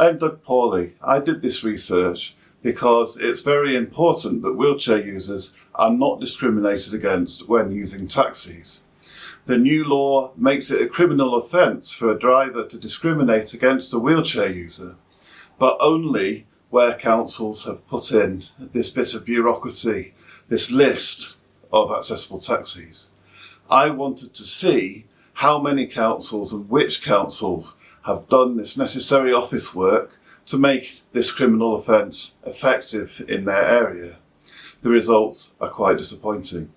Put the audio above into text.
I'm Doug Pawley. I did this research because it's very important that wheelchair users are not discriminated against when using taxis. The new law makes it a criminal offence for a driver to discriminate against a wheelchair user, but only where councils have put in this bit of bureaucracy, this list of accessible taxis. I wanted to see how many councils and which councils have done this necessary office work to make this criminal offence effective in their area. The results are quite disappointing.